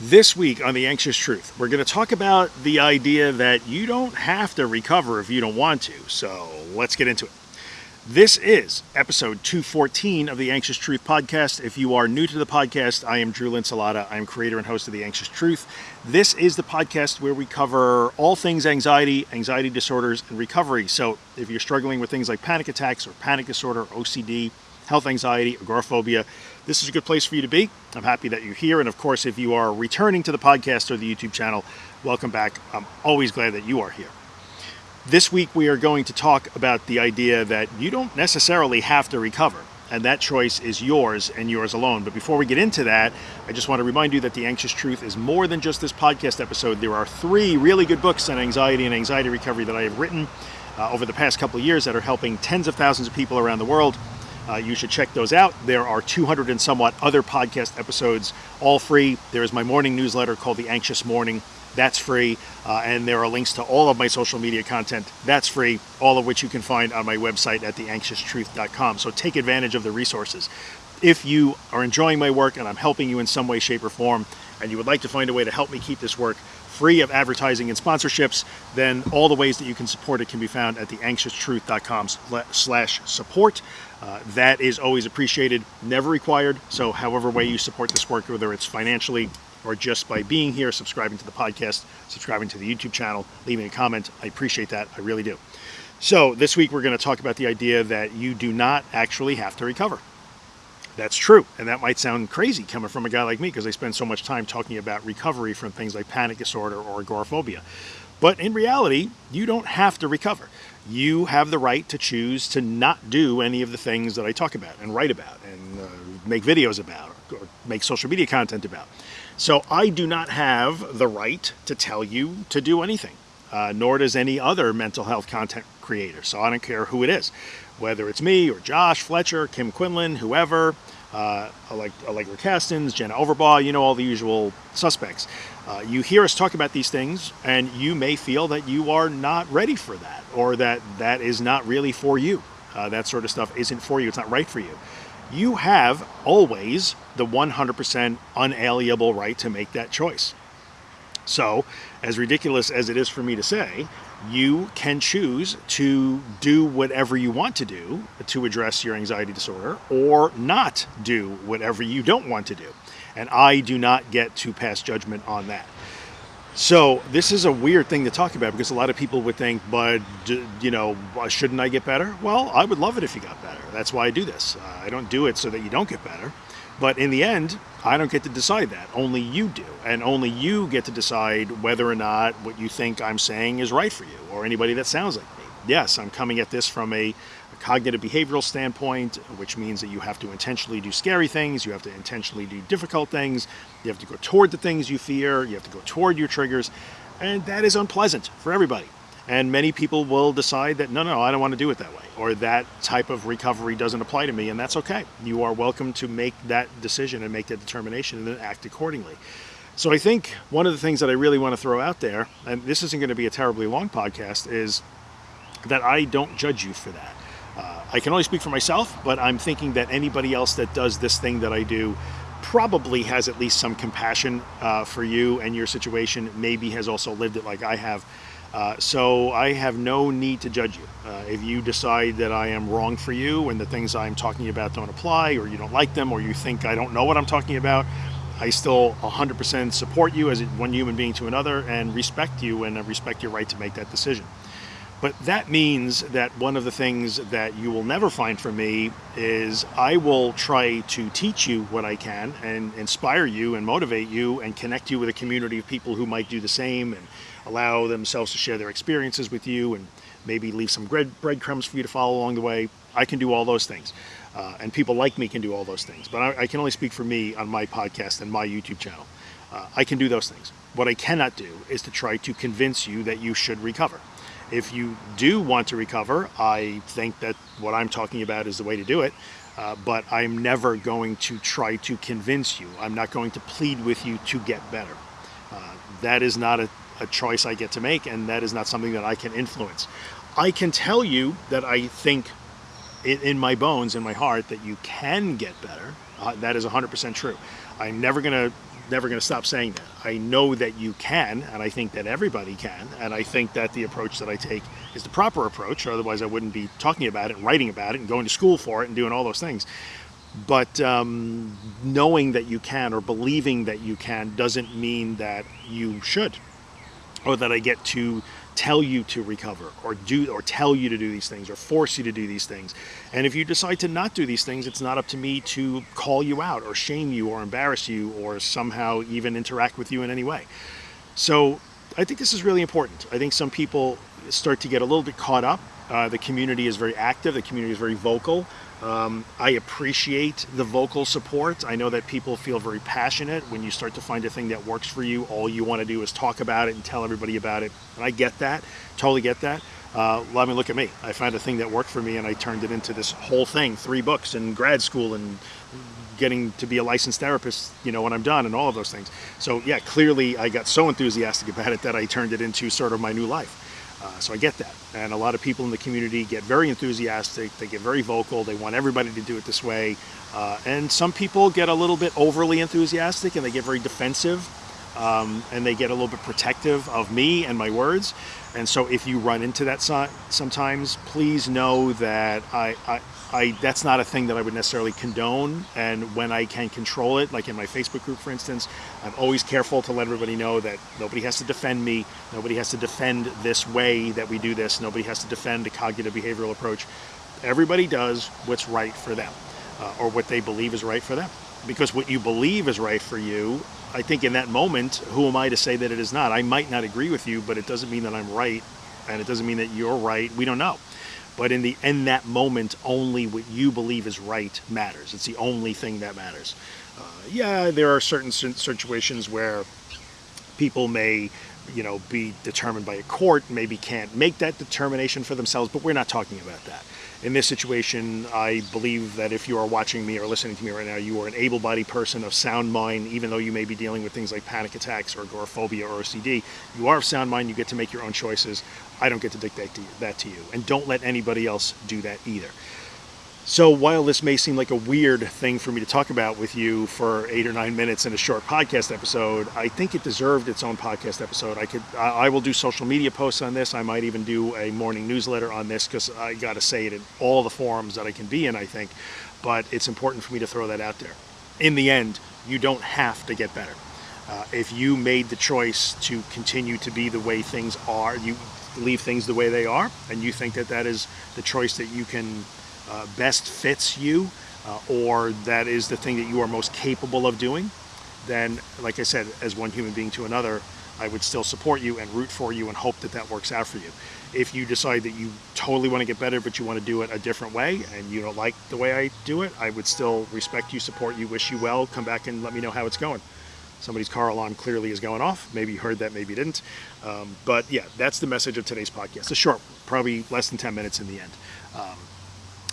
This week on The Anxious Truth, we're going to talk about the idea that you don't have to recover if you don't want to. So let's get into it. This is episode 214 of the Anxious Truth podcast. If you are new to the podcast, I am Drew Linsalata. I'm creator and host of The Anxious Truth. This is the podcast where we cover all things anxiety, anxiety disorders, and recovery. So if you're struggling with things like panic attacks or panic disorder, OCD, health anxiety, agoraphobia, this is a good place for you to be. I'm happy that you're here. And of course, if you are returning to the podcast or the YouTube channel, welcome back. I'm always glad that you are here. This week, we are going to talk about the idea that you don't necessarily have to recover, and that choice is yours and yours alone. But before we get into that, I just want to remind you that The Anxious Truth is more than just this podcast episode. There are three really good books on anxiety and anxiety recovery that I have written uh, over the past couple of years that are helping tens of thousands of people around the world. Uh, you should check those out. There are 200 and somewhat other podcast episodes, all free. There is my morning newsletter called The Anxious Morning. That's free. Uh, and there are links to all of my social media content. That's free, all of which you can find on my website at theanxioustruth.com. So take advantage of the resources. If you are enjoying my work and I'm helping you in some way, shape, or form, and you would like to find a way to help me keep this work free of advertising and sponsorships, then all the ways that you can support it can be found at theanxioustruth.com slash support. Uh, that is always appreciated, never required. So however way you support this work, whether it's financially or just by being here, subscribing to the podcast, subscribing to the YouTube channel, leaving a comment, I appreciate that. I really do. So this week we're going to talk about the idea that you do not actually have to recover. That's true. And that might sound crazy coming from a guy like me because I spend so much time talking about recovery from things like panic disorder or agoraphobia. But in reality, you don't have to recover. You have the right to choose to not do any of the things that I talk about and write about and uh, make videos about or make social media content about. So I do not have the right to tell you to do anything, uh, nor does any other mental health content creator. So I don't care who it is whether it's me or Josh Fletcher, Kim Quinlan, whoever, uh, Allegra Kastens, Jenna Overbaugh, you know, all the usual suspects. Uh, you hear us talk about these things, and you may feel that you are not ready for that, or that that is not really for you. Uh, that sort of stuff isn't for you, it's not right for you. You have always the 100% unalienable right to make that choice. So, as ridiculous as it is for me to say, you can choose to do whatever you want to do to address your anxiety disorder or not do whatever you don't want to do. And I do not get to pass judgment on that. So this is a weird thing to talk about because a lot of people would think, but you know, shouldn't I get better? Well, I would love it if you got better. That's why I do this. Uh, I don't do it so that you don't get better. But in the end, I don't get to decide that. Only you do. And only you get to decide whether or not what you think I'm saying is right for you or anybody that sounds like me. Yes, I'm coming at this from a, a cognitive behavioral standpoint, which means that you have to intentionally do scary things, you have to intentionally do difficult things, you have to go toward the things you fear, you have to go toward your triggers, and that is unpleasant for everybody. And many people will decide that, no, no, I don't want to do it that way, or that type of recovery doesn't apply to me, and that's okay. You are welcome to make that decision and make that determination and then act accordingly. So I think one of the things that I really want to throw out there, and this isn't going to be a terribly long podcast, is that I don't judge you for that. Uh, I can only speak for myself, but I'm thinking that anybody else that does this thing that I do probably has at least some compassion uh, for you and your situation, maybe has also lived it like I have. Uh, so I have no need to judge you. Uh, if you decide that I am wrong for you and the things I'm talking about don't apply, or you don't like them, or you think I don't know what I'm talking about, I still 100% support you as one human being to another and respect you and respect your right to make that decision. But that means that one of the things that you will never find from me is I will try to teach you what I can and inspire you and motivate you and connect you with a community of people who might do the same and allow themselves to share their experiences with you and maybe leave some bread, breadcrumbs for you to follow along the way. I can do all those things. Uh, and people like me can do all those things. But I, I, can only speak for me on my podcast and my YouTube channel. Uh, I can do those things. What I cannot do is to try to convince you that you should recover. If you do want to recover, I think that what I'm talking about is the way to do it. Uh, but I'm never going to try to convince you. I'm not going to plead with you to get better. Uh, that is not a a choice I get to make, and that is not something that I can influence. I can tell you that I think in, my bones, in my heart, that you can get better. Uh, that is 100% true. I'm never to never to stop saying that. I know that you can, and I think that everybody can, and I think that the approach that I take is the proper approach. Otherwise, I wouldn't be talking about it, and writing about it, and going to school for it, and doing all those things. But um, knowing that you can or believing that you can doesn't mean that you should, or that I get to tell you to recover or do or tell you to do these things or force you to do these things. And if you decide to not do these things, it's not up to me to call you out or shame you or embarrass you or somehow even interact with you in any way. So I think this is really important. I think some people start to get a little bit caught up. Uh, the community is very active. The community is very vocal. Um, I appreciate the vocal support. I know that people feel very passionate when you start to find a thing that works for you. All you want to do is talk about it and tell everybody about it. And I get that, totally get that. Uh, let me look at me. I found a thing that worked for me and I turned it into this whole thing three books and grad school and getting to be a licensed therapist, you know, when I'm done and all of those things. So, yeah, clearly I got so enthusiastic about it that I turned it into sort of my new life. Uh, so I get that. And a lot of people in the community get very enthusiastic, they get very vocal, they want everybody to do it this way. Uh, and some people get a little bit overly enthusiastic and they get very defensive um, and they get a little bit protective of me and my words. And so if you run into that so sometimes, please know that I, I, I, that's not a thing that I would necessarily condone. And when I can control it, like in my Facebook group, for instance, I'm always careful to let everybody know that nobody has to defend me. Nobody has to defend this way that we do this. Nobody has to defend a cognitive behavioral approach. Everybody does what's right for them uh, or what they believe is right for them. Because what you believe is right for you, I think in that moment, who am I to say that it is not? I might not agree with you, but it doesn't mean that I'm right. And it doesn't mean that you're right. We don't know. But in the in that moment, only what you believe is right matters. It's the only thing that matters. Uh, yeah, there are certain situations where people may you know, be determined by a court, maybe can't make that determination for themselves, but we're not talking about that. In this situation, I believe that if you are watching me or listening to me right now, you are an able-bodied person of sound mind, even though you may be dealing with things like panic attacks or agoraphobia or OCD. You are of sound mind, you get to make your own choices. I don't get to dictate that to you. And don't let anybody else do that either. So while this may seem like a weird thing for me to talk about with you for eight or nine minutes in a short podcast episode, I think it deserved its own podcast episode. I could, I will do social media posts on this. I might even do a morning newsletter on this because I got to say it in all the forums that I can be in. I think, but it's important for me to throw that out there. In the end, you don't have to get better. Uh, if you made the choice to continue to be the way things are, you leave things the way they are, and you think that that is the choice that you can uh, best fits you uh, or that is the thing that you are most capable of doing, then, like I said, as one human being to another, I would still support you and root for you and hope that that works out for you. If you decide that you totally want to get better, but you want to do it a different way and you don't like the way I do it, I would still respect you, support you, wish you well, come back and let me know how it's going. Somebody's car alarm clearly is going off. Maybe you heard that, maybe you didn't. Um, but yeah, that's the message of today's podcast. A short, probably less than 10 minutes in the end. Um,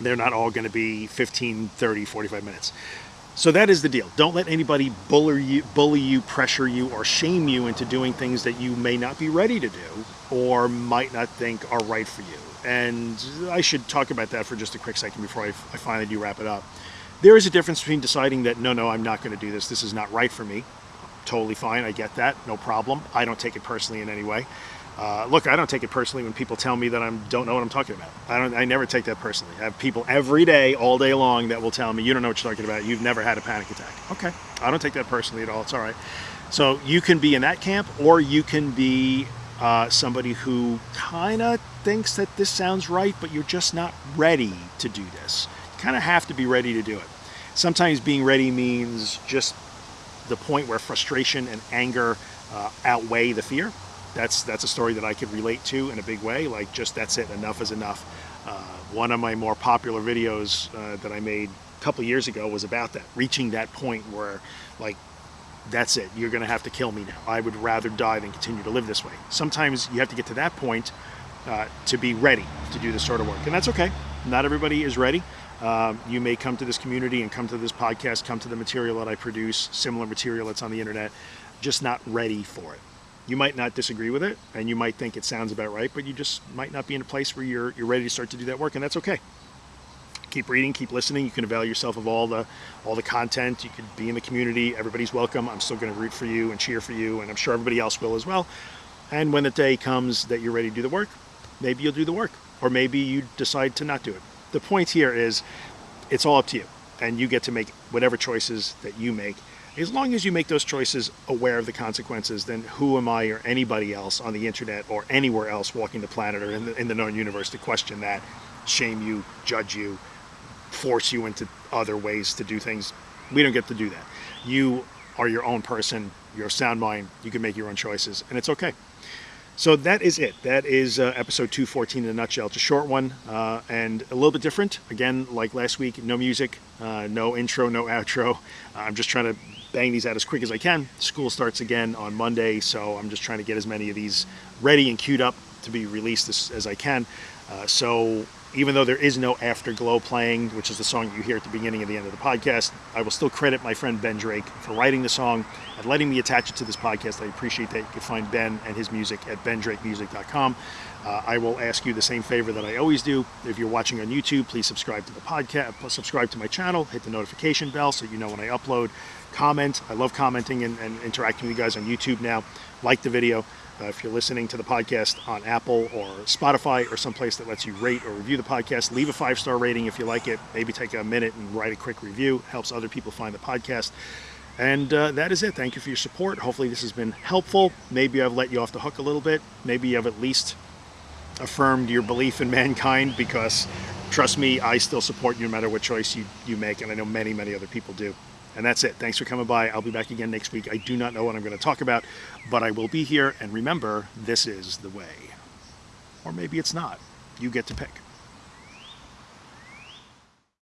they're not all going to be 15, 30, 45 minutes. So that is the deal. Don't let anybody bully you, bully you, pressure you, or shame you into doing things that you may not be ready to do or might not think are right for you. And I should talk about that for just a quick second before I, I finally do wrap it up. There is a difference between deciding that, no, no, I'm not going to do this. This is not right for me. Totally fine. I get that. No problem. I don't take it personally in any way. Uh, look, I don't take it personally when people tell me that I don't know what I'm talking about. I don't. I never take that personally. I have people every day, all day long, that will tell me, "You don't know what you're talking about. You've never had a panic attack." Okay, I don't take that personally at all. It's all right. So you can be in that camp, or you can be uh, somebody who kind of thinks that this sounds right, but you're just not ready to do this. You kind of have to be ready to do it. Sometimes being ready means just the point where frustration and anger uh, outweigh the fear that's that's a story that I could relate to in a big way. Like just that's it, enough is enough. Uh, one of my more popular videos uh, that I made a couple years ago was about that, reaching that point where like that's it, you're gonna have to kill me now. I would rather die than continue to live this way. Sometimes you have to get to that point uh, to be ready to do this sort of work, and that's okay. Not everybody is ready. Um, you may come to this community and come to this podcast, come to the material that I produce, similar material that's on the internet, just not ready for it you might not disagree with it and you might think it sounds about right, but you just might not be in a place where you're, you're ready to start to do that work and that's okay. keep reading, keep listening. You can avail yourself of all the all the content. You could be in the community. Everybody's welcome. I'm still going to root for you and cheer for you, and I'm sure everybody else will as well. And when the day comes that you're ready to do the work, maybe you'll do the work, or maybe you decide to not do it. The point here is, it's all up to you, and you get to make whatever choices that you make. As long as you make those choices aware of the consequences, then who am I or anybody else on the internet or anywhere else walking the planet or in the, in the known universe to question that, shame you, judge you, force you into other ways to do things? We don't get to do that. You are your own person, you're a sound mind, you can make your own choices, and it's okay. So that is it. That is uh, episode 214 in a nutshell. It's a short one uh, and a little bit different. Again, like last week, no music, uh, no intro, no outro. I'm just trying to bang these out as quick as I can. School starts again on Monday, so I'm just trying to get as many of these ready and queued up to be released as, as I can. Uh, so even though there is no Afterglow playing, which is the song you hear at the beginning and the end of the podcast, I will still credit my friend Ben Drake for writing the song and letting me attach it to this podcast. I appreciate that. You can find Ben and his music at bendrakemusic.com. Uh, I will ask you the same favor that I always do. If you're watching on YouTube, please subscribe to the podcast, subscribe to my channel, hit the notification bell so you know when I upload. Comment. I love commenting and, and interacting with you guys on YouTube now. Like the video. Uh, if you're listening to the podcast on Apple or Spotify or someplace that lets you rate or review the podcast, leave a five star rating if you like it. Maybe take a minute and write a quick review. It helps other people find the podcast. And uh, that is it. Thank you for your support. Hopefully, this has been helpful. Maybe I've let you off the hook a little bit. Maybe I've at least affirmed your belief in mankind because, trust me, I still support you no matter what choice you, you make. And I know many, many other people do. And that's it. Thanks for coming by. I'll be back again next week. I do not know what I'm going to talk about, but I will be here. And remember, this is the way. Or maybe it's not. You get to pick.